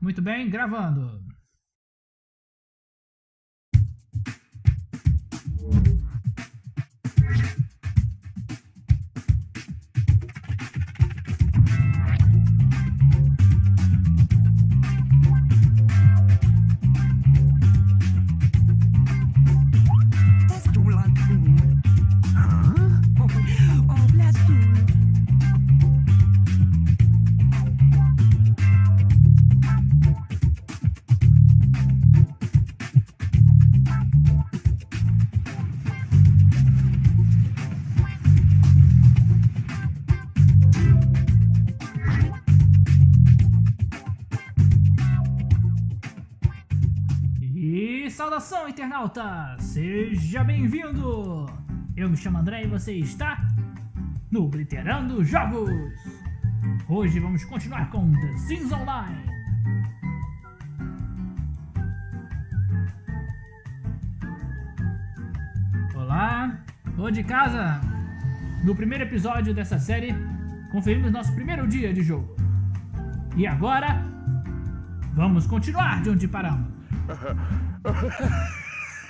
Muito bem, gravando. Internauta! Seja bem-vindo! Eu me chamo André e você está no Obliterando Jogos! Hoje vamos continuar com The Sims Online! Olá, ô de casa! No primeiro episódio dessa série, conferimos nosso primeiro dia de jogo. E agora, vamos continuar de onde paramos.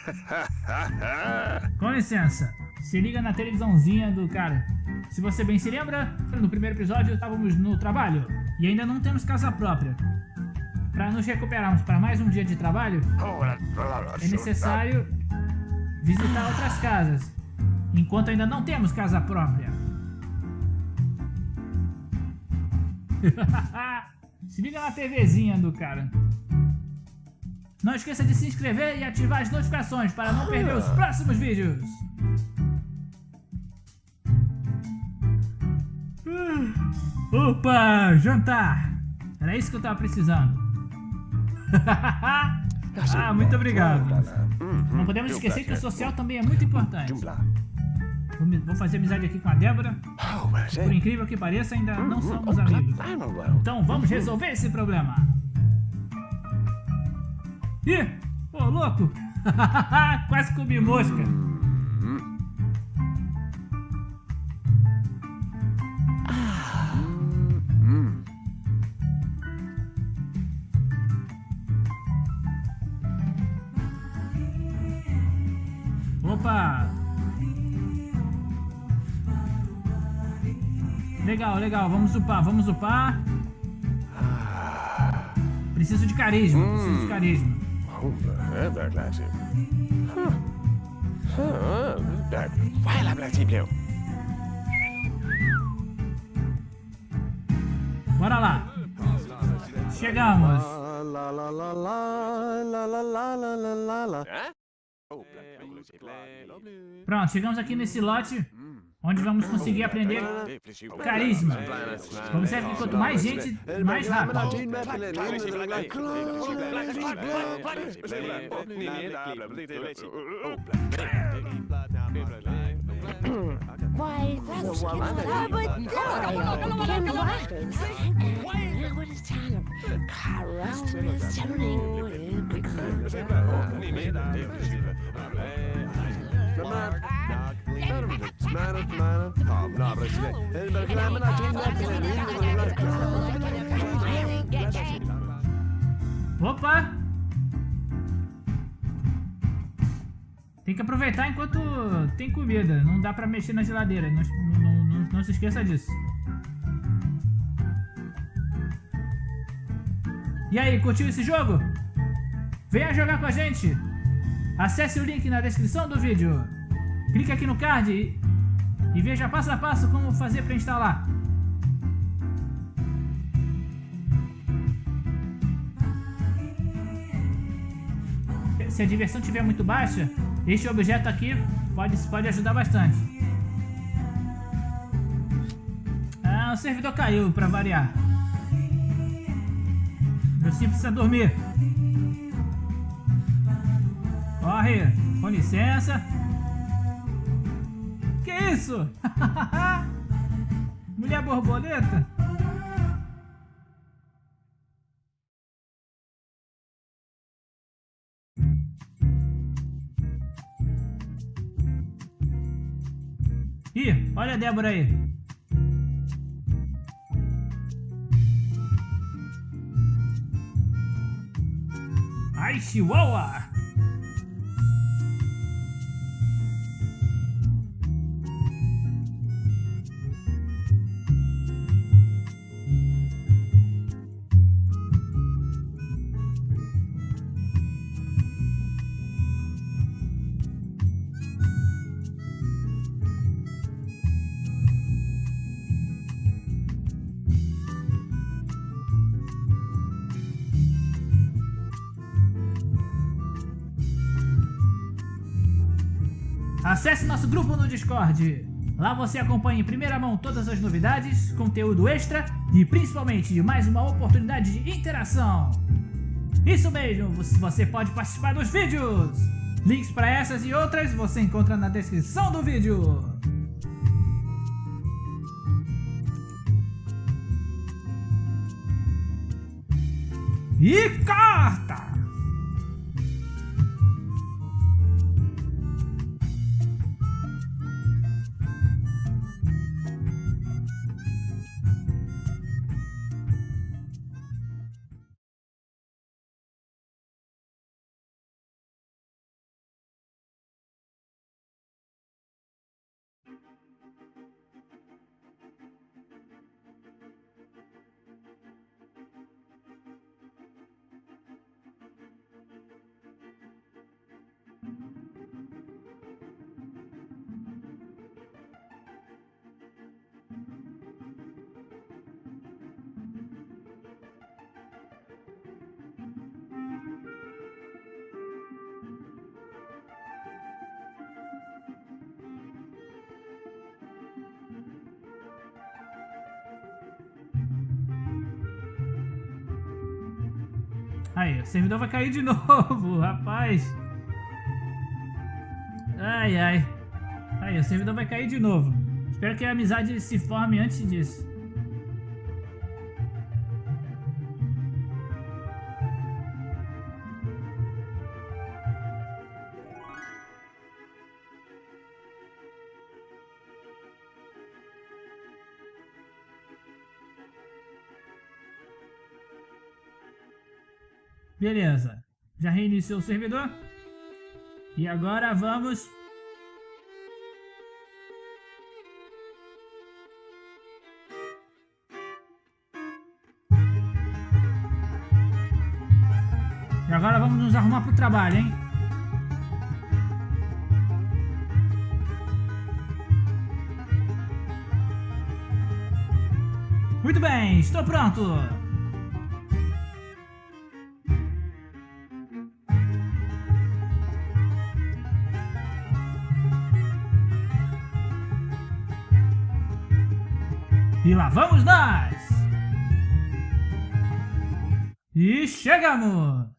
Com licença, se liga na televisãozinha do cara. Se você bem se lembra, no primeiro episódio estávamos no trabalho e ainda não temos casa própria. Para nos recuperarmos para mais um dia de trabalho, é necessário visitar outras casas, enquanto ainda não temos casa própria. se liga na TVzinha do cara. Não esqueça de se inscrever e ativar as notificações para não perder os próximos vídeos. Opa, jantar! Era isso que eu tava precisando. ah, muito obrigado. Não podemos esquecer que o social também é muito importante. Vou fazer amizade aqui com a Débora. Por incrível que pareça, ainda não somos amigos. Então vamos resolver esse problema. Ih, ô louco! Quase comi mosca. Opa! Legal, legal, vamos upar, vamos upar. Preciso de carisma, preciso de carisma. É, Berglese. Vai lá, Brasilio. Bora lá. Chegamos. Lá, lá, lá, lá, lá, lá, lá, Pronto, chegamos aqui nesse lote onde vamos conseguir aprender carisma. Observe que quanto mais gente, mais rápido. Why, that's Kim Opa! Tem que aproveitar enquanto tem comida. Não dá pra mexer na geladeira. Não, não, não, não se esqueça disso. E aí, curtiu esse jogo? Venha jogar com a gente! Acesse o link na descrição do vídeo. Clique aqui no card e, veja passo a passo como fazer para instalar. Se a diversão estiver muito baixa, este objeto aqui pode, pode ajudar bastante. Ah, o servidor caiu para variar. Meu sim precisa dormir. Corre, com licença. Isso? Mulher borboleta? Ih, olha a Débora aí. Ai, Chihuahua! Acesse nosso grupo no Discord. Lá você acompanha em primeira mão todas as novidades, conteúdo extra e principalmente mais uma oportunidade de interação. Isso mesmo, você pode participar dos vídeos. Links para essas e outras você encontra na descrição do vídeo. E corta! Aí, o servidor vai cair de novo, rapaz. Ai, ai. Aí, o servidor vai cair de novo. Espero que a amizade se forme antes disso. Beleza. Já reiniciou o servidor. E agora vamos... E agora vamos nos arrumar para o trabalho, hein? Muito bem, estou pronto! E lá vamos nós! E chegamos!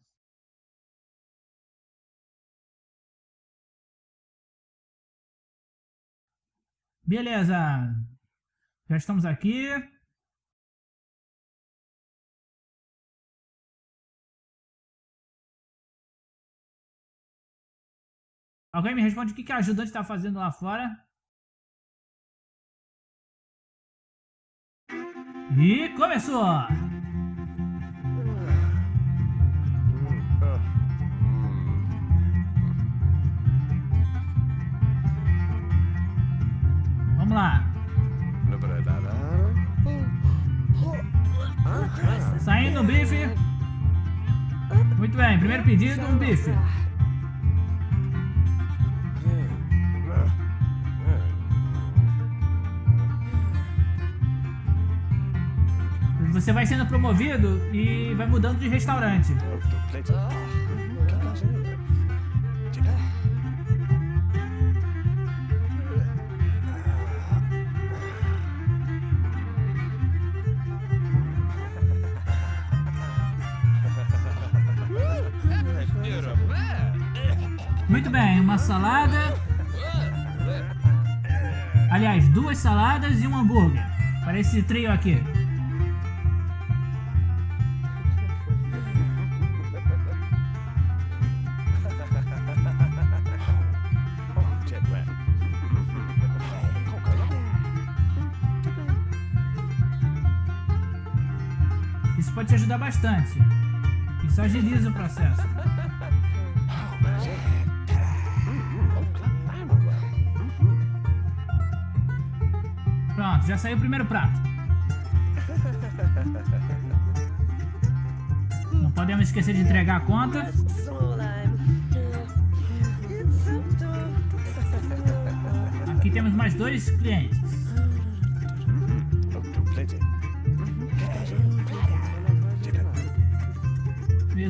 Beleza! Já estamos aqui. Alguém me responde o que, que a ajudante está fazendo lá fora? E começou! Vamos lá. Saindo um bife. Muito bem, primeiro pedido, um bife. Você vai sendo promovido e vai mudando de restaurante. Muito bem, uma salada. Aliás, duas saladas e um hambúrguer. Para esse trio aqui. Bastante. Isso agiliza o processo. Pronto, já saiu o primeiro prato. Não podemos esquecer de entregar a conta. Aqui temos mais dois clientes.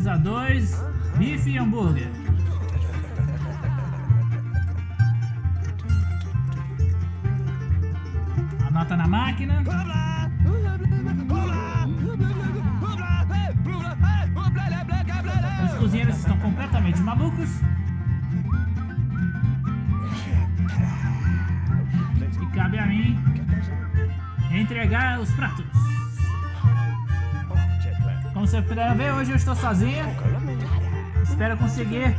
Mesa 2, bife e hambúrguer. Anota na máquina. Os cozinheiros estão completamente malucos. E cabe a mim entregar os pratos. Você puder ver, hoje eu estou sozinho. Espero conseguir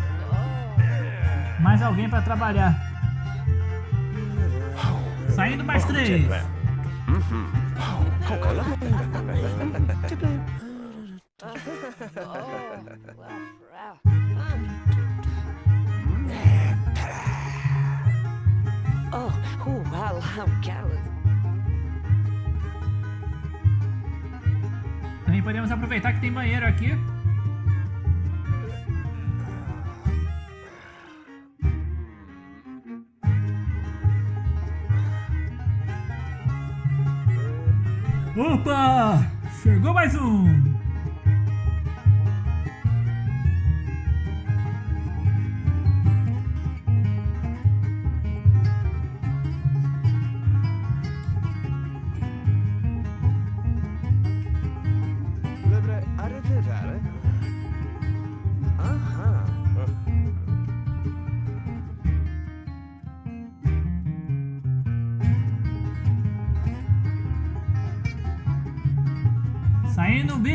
mais alguém para trabalhar. Saindo mais três. Oh, wow, how. Também podemos aproveitar que tem banheiro aqui. Opa! Chegou mais um!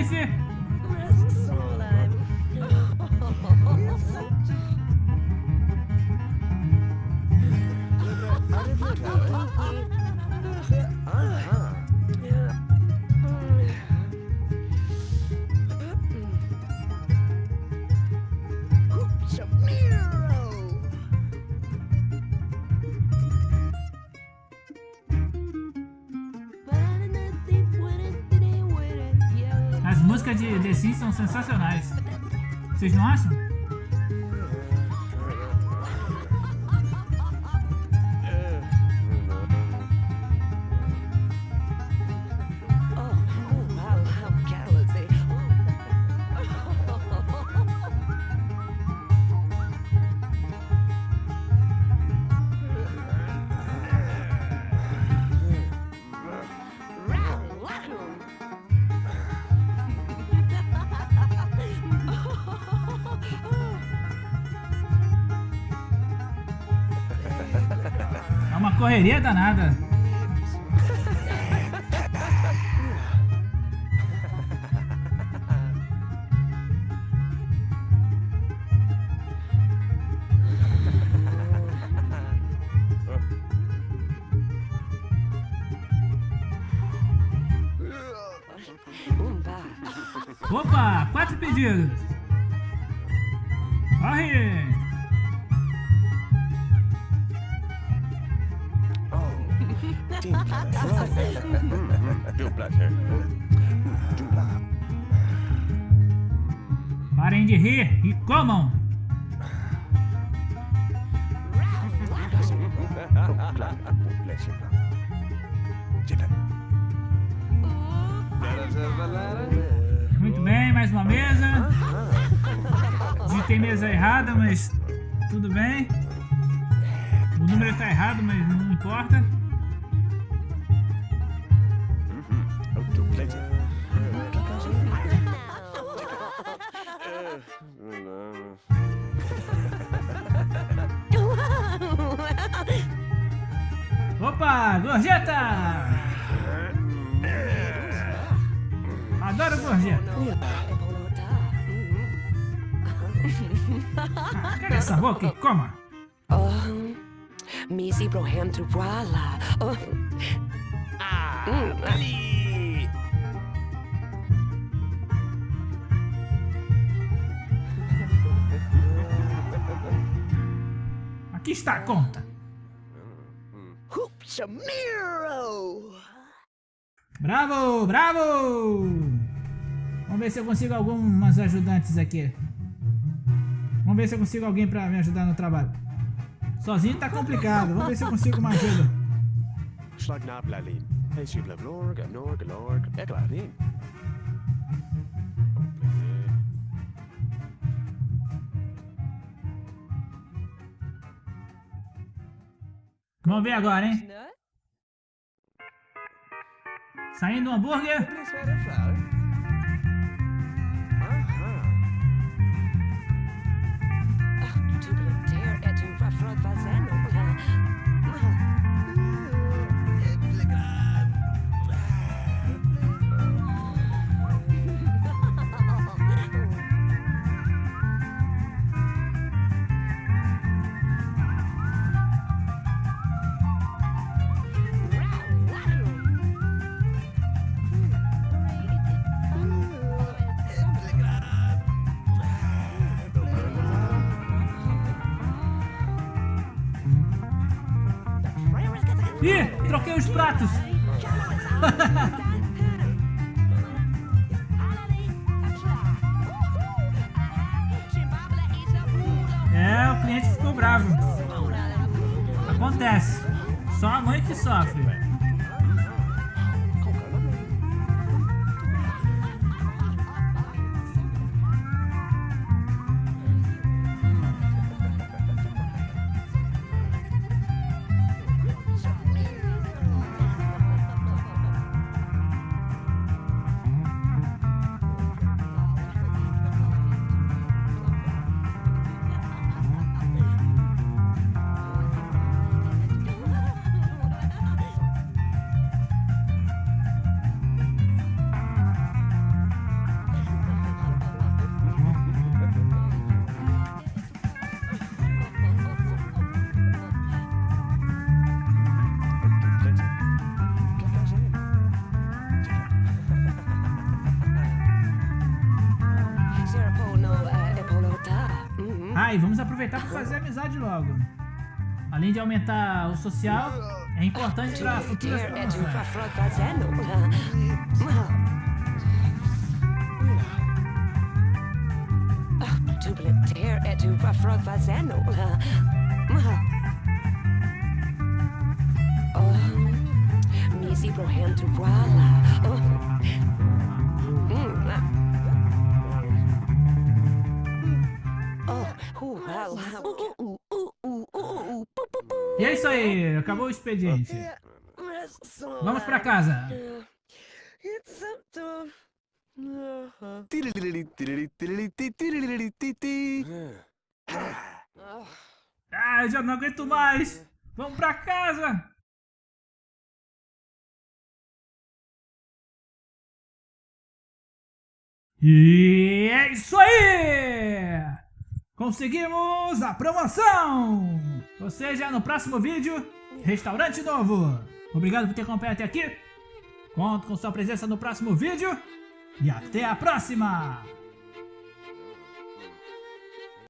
Saindo o bife. Sensacionais. Vocês não acham? Correria danada. Opa, quatro pedidos. Corre! Parem de rir e comam! Muito bem, mais uma mesa. Digitei mesa errada, mas tudo bem. O número está errado, mas não importa. Opa, gorjeta! Adoro gorjeta. Ah, Cala essa boca e coma. Oh, Missy Broham Trupala. Oh, conquistar a conta. Hoops a Miro! Bravo, bravo! Vamos ver se eu consigo algumas ajudantes aqui. Vamos ver se eu consigo alguém pra me ajudar no trabalho. Sozinho tá complicado. Vamos ver se eu consigo uma ajuda. Vamos ver agora, hein? Saindo um hambúrguer. Please, os pratos. É, o cliente ficou bravo. Acontece. Só a mãe que sofre. Ah, aproveitar para fazer amizade logo. Além de aumentar o social, é importante para futuras Der er du var promoções. E é isso aí, acabou o expediente. Vamos para casa. Ah, já não aguento mais. Vamos para casa. E é isso aí! Conseguimos a promoção! Ou seja, no próximo vídeo, restaurante novo! Obrigado por ter acompanhado até aqui. Conto com sua presença no próximo vídeo. E até a próxima!